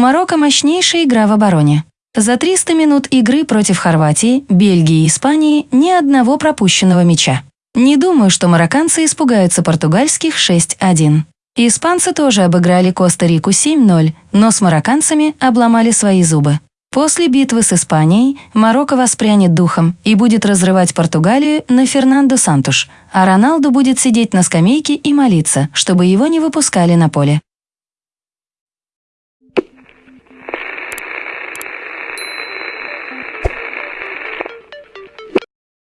Марокко мощнейшая игра в обороне. За 300 минут игры против Хорватии, Бельгии и Испании ни одного пропущенного мяча. Не думаю, что марокканцы испугаются португальских 6-1. Испанцы тоже обыграли Коста-Рику 7-0, но с марокканцами обломали свои зубы. После битвы с Испанией Марокко воспрянет духом и будет разрывать Португалию на Фернандо Сантуш, а Роналду будет сидеть на скамейке и молиться, чтобы его не выпускали на поле.